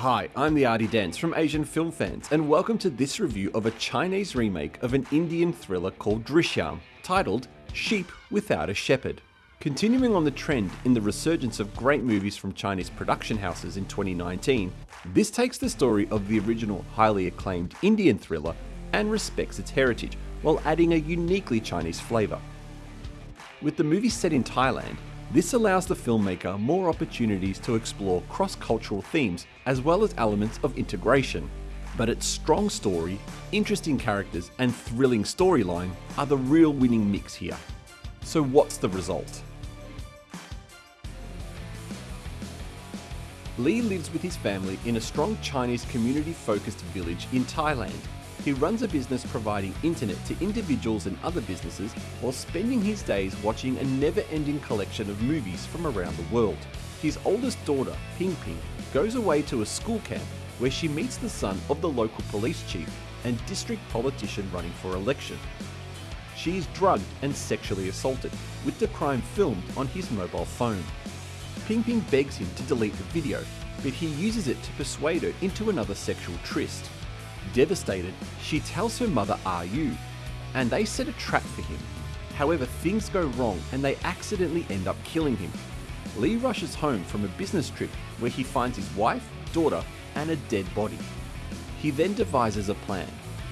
Hi, I'm the Artie Dance from Asian Film Fans, and welcome to this review of a Chinese remake of an Indian thriller called Drishyam, titled Sheep Without a Shepherd. Continuing on the trend in the resurgence of great movies from Chinese production houses in 2019, this takes the story of the original highly acclaimed Indian thriller and respects its heritage while adding a uniquely Chinese flavour. With the movie set in Thailand, this allows the filmmaker more opportunities to explore cross-cultural themes as well as elements of integration. But its strong story, interesting characters and thrilling storyline are the real winning mix here. So what's the result? Lee lives with his family in a strong Chinese community-focused village in Thailand he runs a business providing internet to individuals and other businesses while spending his days watching a never-ending collection of movies from around the world. His oldest daughter, Ping Ping, goes away to a school camp where she meets the son of the local police chief and district politician running for election. She is drugged and sexually assaulted, with the crime filmed on his mobile phone. Ping Ping begs him to delete the video, but he uses it to persuade her into another sexual tryst. Devastated, she tells her mother Yu, and they set a trap for him. However, things go wrong and they accidentally end up killing him. Lee rushes home from a business trip where he finds his wife, daughter, and a dead body. He then devises a plan,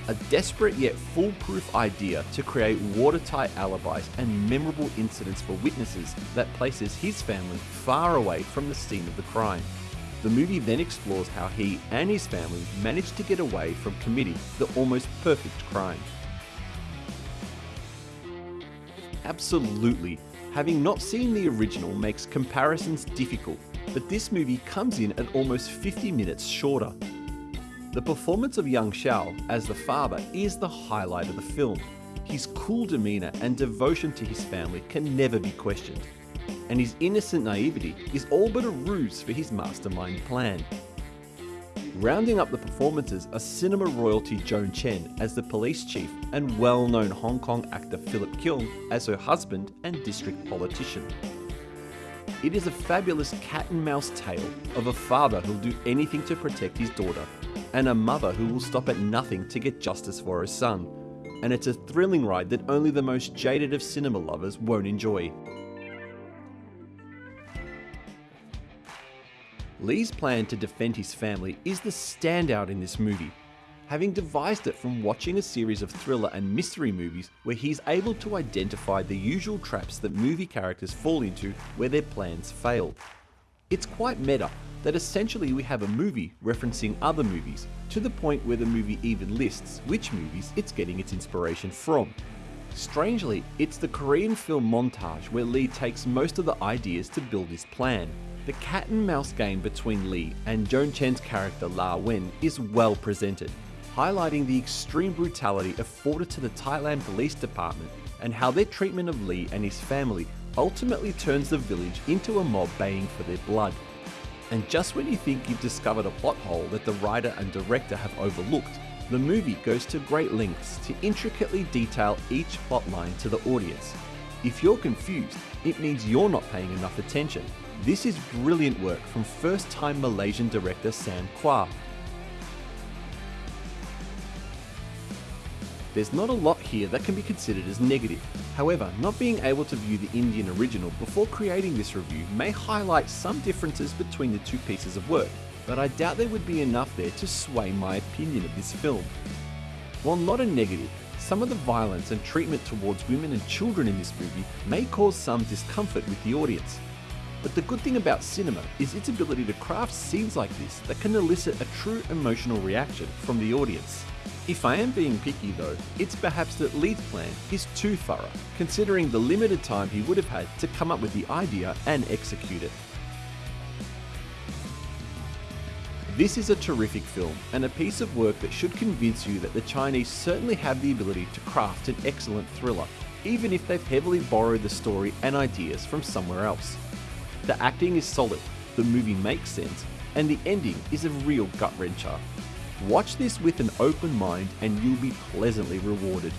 a desperate yet foolproof idea to create watertight alibis and memorable incidents for witnesses that places his family far away from the scene of the crime. The movie then explores how he and his family managed to get away from committing the almost perfect crime. Absolutely, having not seen the original makes comparisons difficult, but this movie comes in at almost 50 minutes shorter. The performance of Yang Xiao as the father is the highlight of the film. His cool demeanour and devotion to his family can never be questioned and his innocent naivety is all but a ruse for his mastermind plan. Rounding up the performances are cinema royalty Joan Chen as the police chief and well-known Hong Kong actor Philip Keung as her husband and district politician. It is a fabulous cat and mouse tale of a father who'll do anything to protect his daughter and a mother who will stop at nothing to get justice for her son. And it's a thrilling ride that only the most jaded of cinema lovers won't enjoy. Lee's plan to defend his family is the standout in this movie, having devised it from watching a series of thriller and mystery movies where he's able to identify the usual traps that movie characters fall into where their plans fail. It's quite meta that essentially we have a movie referencing other movies, to the point where the movie even lists which movies it's getting its inspiration from. Strangely, it's the Korean film montage where Lee takes most of the ideas to build his plan, the cat and mouse game between Lee and Joan Chen's character La Wen is well presented, highlighting the extreme brutality afforded to the Thailand Police Department and how their treatment of Lee and his family ultimately turns the village into a mob baying for their blood. And just when you think you've discovered a plot hole that the writer and director have overlooked, the movie goes to great lengths to intricately detail each plotline to the audience. If you're confused, it means you're not paying enough attention this is brilliant work from first-time Malaysian director Sam Quah. There's not a lot here that can be considered as negative. However, not being able to view the Indian original before creating this review may highlight some differences between the two pieces of work, but I doubt there would be enough there to sway my opinion of this film. While not a negative, some of the violence and treatment towards women and children in this movie may cause some discomfort with the audience. But the good thing about cinema is its ability to craft scenes like this that can elicit a true emotional reaction from the audience. If I am being picky though, it's perhaps that Lee's plan is too thorough, considering the limited time he would have had to come up with the idea and execute it. This is a terrific film and a piece of work that should convince you that the Chinese certainly have the ability to craft an excellent thriller, even if they've heavily borrowed the story and ideas from somewhere else. The acting is solid, the movie makes sense, and the ending is a real gut wrencher. Watch this with an open mind and you'll be pleasantly rewarded.